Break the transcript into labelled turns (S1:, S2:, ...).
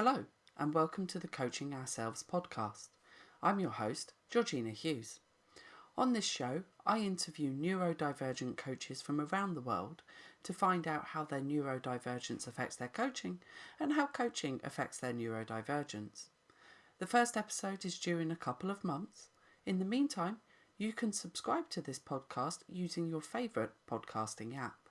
S1: Hello, and welcome to the Coaching Ourselves podcast. I'm your host, Georgina Hughes. On this show, I interview neurodivergent coaches from around the world to find out how their neurodivergence affects their coaching and how coaching affects their neurodivergence. The first episode is due in a couple of months. In the meantime, you can subscribe to this podcast using your favourite podcasting app.